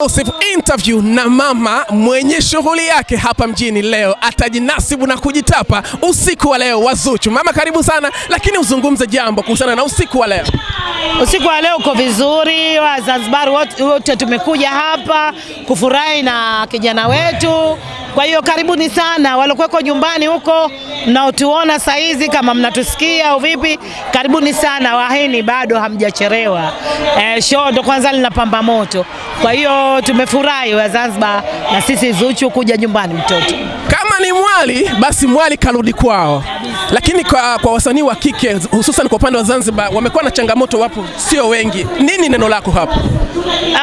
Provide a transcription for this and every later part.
Exclusive interview na mama mwenye shughuli yake hapa mjini leo, atajinasibu na kujitapa usiku wa leo wa Zuchu. Mama, karibu sana, lakini uzungumze jambo kuhusiana na usiku wa leo. Usiku wa leo uko vizuri, Wazanzibari wote tumekuja hapa kufurahi na kijana wetu. Kwa hiyo karibuni sana walokuweko nyumbani huko mnaotuona saizi, kama mnatusikia au vipi, karibuni sana. waheni, bado hamjacherewa E, show ndo kwanza linapamba moto. Kwa hiyo tumefurahi wa Zanzibar na sisi Zuchu kuja nyumbani mtoto. Kama mwali basi mwali karudi kwao, lakini kwa, kwa wasanii wa kike hususan kwa upande wa Zanzibar wamekuwa na changamoto, wapo sio wengi. Nini neno lako hapo?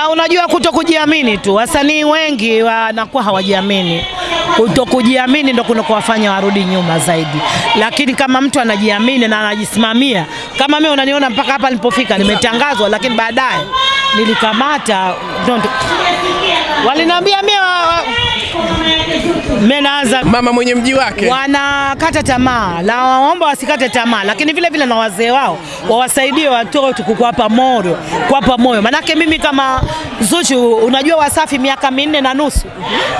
Uh, unajua kuto kujiamini tu, wasanii wengi wanakuwa hawajiamini. Kuto kujiamini ndo kunakowafanya warudi nyuma zaidi, lakini kama mtu anajiamini na anajisimamia, kama mimi unaniona mpaka hapa nilipofika, nimetangazwa, lakini baadaye nilikamata walinambia mimi wa- wa- mimi naanza Mama mwenye mji wake. wanakata tamaa na waomba wasikate tamaa, lakini vile vile na wazee wao wawasaidie watoto kukuwapa moyo, kuwapa moyo. Manake mimi kama Zuchu, unajua Wasafi miaka minne na nusu,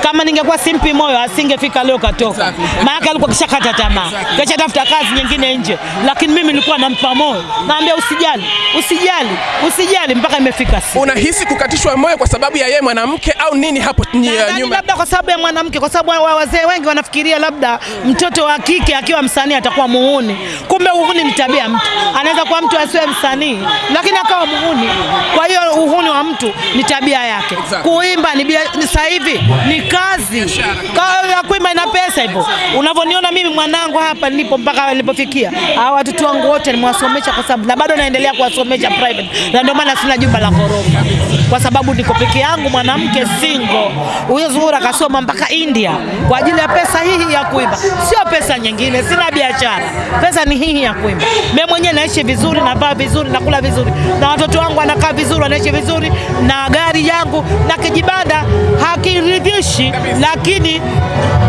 kama ningekuwa simpi moyo asingefika leo katoka, maanake alikuwa kishakata tamaa, kisha tafuta kazi nyingine nje, lakini mimi nilikuwa nampa moyo, naambia usijali, usijali, usijali mpaka imefika siku. Unahisi kukatishwa moyo kwa sababu ya yeye mwanamke au nini hapo nyuma? labda kwa sababu ya mwanamke, kwa sababu wa- wazee wengi wanafikiria labda mtoto wa kike akiwa msanii atakuwa muhuni. Kumbe uhuni ni tabia ya mtu, anaweza kuwa mtu asiwe msanii lakini akawa muhuni. Kwa hiyo uhuni wa mtu ni tabia yake. Exactly. Kuimba ni sasa hivi ni kazi, Ka- ya kuimba ina pesa hivyo. Unavyoniona mimi mwanangu hapa nilipo mpaka nilipofikia, hawa watoto wangu wote nimewasomesha kwa sababu na bado naendelea kuwasomesha private, na ndio maana sina jumba la ghorofa kwa sababu niko peke yangu, mwanamke single. Huyo Zuhura akasoma mpaka India kwa ajili ya pesa hii ya kuimba, sio pesa nyingine. Sina biashara, pesa ni hii ya kuimba. Mimi mwenyewe naishi vizuri, navaa vizuri, nakula vizuri, na watoto wangu wanakaa vizuri, wanaishi vizuri, na gari yangu na kijibanda hakiridhishi, lakini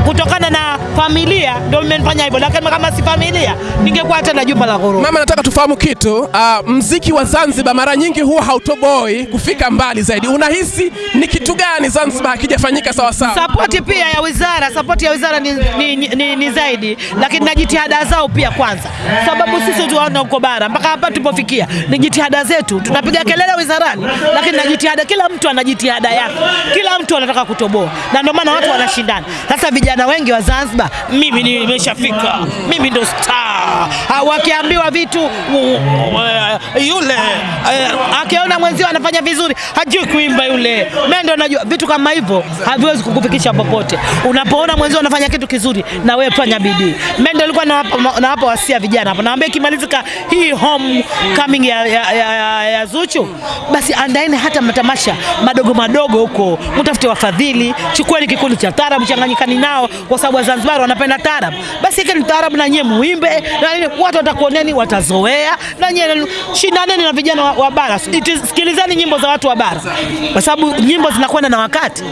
kutokana na familia ndio imenifanya hivyo, lakini kama si familia ningekuwa hata na jumba la ghorofa. Mama, nataka tufahamu kitu. Uh, mziki wa Zanzibar mara nyingi huwa hautoboi kufika mbali zaidi. Unahisi ni kitu gani Zanzibar hakijafanyika sawa sawa? Sapoti pia ya wizara, sapoti ya wizara ni, ni, ni, ni ni zaidi, lakini na jitihada zao pia kwanza, sababu sisi tuwaona huko bara mpaka hapa tupofikia ni jitihada zetu. Tunapiga kelele wizarani, lakini na jitihada, kila mtu ana jitihada yake, kila mtu anataka kutoboa, na ndio maana watu wanashindana. Sasa vijana wengi wa Zanzibar, mimi nimeshafika, mimi ndo star. Ah, Wakiambiwa vitu yule uh, akiona mwenzio anafanya vizuri hajui kuimba yule, mimi ndo najua vitu kama hivyo haviwezi kukufikisha popote. Unapoona mwenzio anafanya kitu kizuri, na wewe fanya bidii. Mimi ndo nilikuwa nawapa wasia vijana hapo, naambia ikimalizika hii home coming ya, ya, ya, ya, ya Zuchu, basi andaeni hata matamasha madogo madogo huko, mtafute wafadhili, chukueni kikundi cha tarabu changanyikani nao, kwa sababu Wazanzibari wanapenda tarabu Basi ikeni tarabu na nyie muimbe, na nini, watu watakuoneni, watazoea, na nyie shindaneni na vijana wa, wa bara. Sikilizeni nyimbo za watu wa bara, kwa sababu nyimbo zinakwenda na wakati,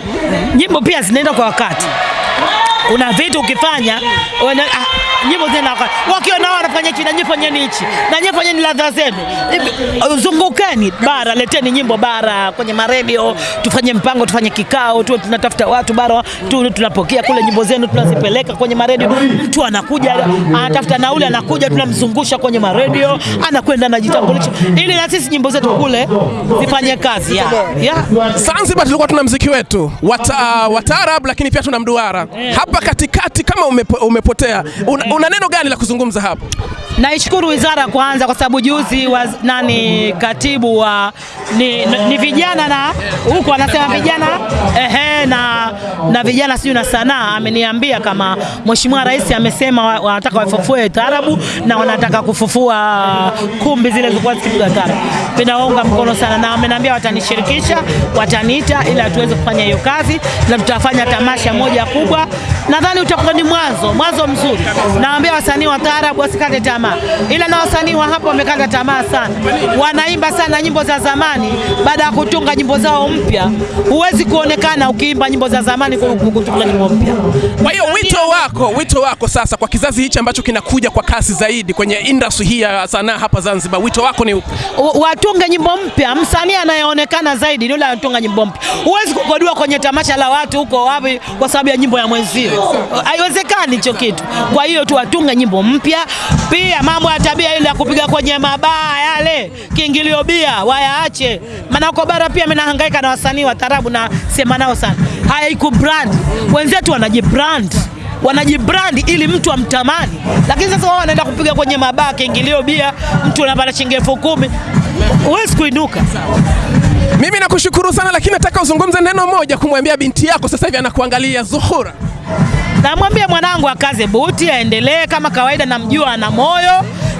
nyimbo pia zinaenda kwa wakati kuna vitu ukifanya wana, ah, nyimbo zina wakati. wakiona wao wanafanya hichi na nyinyi fanyeni hichi na nyinyi fanyeni ladha zenu uh, zungukeni bara, leteni nyimbo bara kwenye maredio, tufanye mpango, tufanye kikao, tuwe tunatafuta watu bara tu, tunapokea kule nyimbo zenu tunazipeleka kwenye maredio. Mtu anakuja anatafuta nauli, anakuja tunamzungusha kwenye maredio, anakwenda anajitambulisha, ili na sisi nyimbo zetu kule zifanye kazi ya, ya. Zanzibar tulikuwa tuna mziki wetu wata, wa taarab, lakini pia tuna mduara hapa katikati. Kama umepo, umepotea una, una neno gani la kuzungumza hapo? Naishukuru wizara kwanza kwa sababu juzi wa, nani katibu wa ni, ni, vijana na huko anasema vijana ehe, na, na vijana sijui na sanaa ameniambia kama Mheshimiwa Rais amesema wanataka wafufue taarabu na wanataka kufufua kumbi zile zilikuwa zikipiga taarabu. Ninawaunga mkono sana na ameniambia watanishirikisha, wataniita ili tuweze kufanya hiyo kazi na tutafanya tamasha moja kubwa nadhani utakuwa ni mwanzo mwanzo mzuri. Naambia wasanii wa taarabu wasikate tamaa, ila na wasanii wa hapa wamekata tamaa sana, wanaimba sana nyimbo za zamani baada ya kutunga nyimbo zao mpya. Huwezi kuonekana ukiimba nyimbo za zamani kutunga nyimbo mpya. Kwa hiyo wito wako, wito wako sasa kwa kizazi hichi ambacho kinakuja kwa kasi zaidi kwenye industry hii ya sanaa hapa Zanzibar, wito wako ni upi? Watunge nyimbo mpya. Msanii anayeonekana zaidi ndio anatunga nyimbo mpya. Huwezi kukodua kwenye tamasha la watu huko wapi kwa sababu ya nyimbo ya mwenzio, haiwezekani hicho kitu. Kwa hiyo tuwatunge nyimbo mpya. Pia mambo ya tabia ile ya kupiga kwenye mabaa yale, kiingilio bia wayaache, maana uko bara pia mimi nahangaika na wasanii wa tarabu na sema nao sana, haiku brand wenzetu wanajibrand wanajibrandi ili mtu amtamani, lakini sasa wao wanaenda kupiga kwenye mabaa kiingilio bia, mtu anapata shilingi elfu kumi huwezi kuinuka. Mimi nakushukuru sana, lakini nataka uzungumze neno moja kumwambia binti yako sasa hivi anakuangalia Zuhura. Namwambia mwanangu akaze buti, aendelee kama kawaida, namjua ana moyo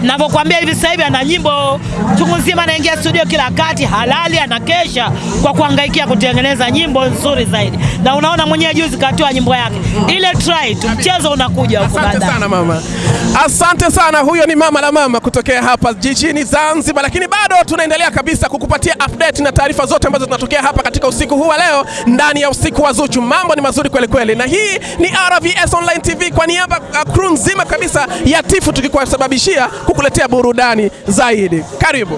navyokwambia hivi sasa hivi ana nyimbo chungu nzima, anaingia studio kila kati, halali anakesha kwa kuhangaikia kutengeneza nyimbo nzuri zaidi, na unaona mwenyewe juzi katoa nyimbo yake ile try tu, mchezo unakuja huko baadaye. Asante sana mama, asante sana. Huyo ni mama la mama kutokea hapa jijini Zanzibar, lakini bado tunaendelea kabisa kukupatia update na taarifa zote ambazo zinatokea hapa katika usiku huu wa leo ndani ya usiku wa Zuchu. Mambo ni mazuri kweli kweli, na hii ni RVS Online TV kwa niaba ya crew nzima kabisa ya Tifu, tukikusababishia kukuletea burudani zaidi. Karibu.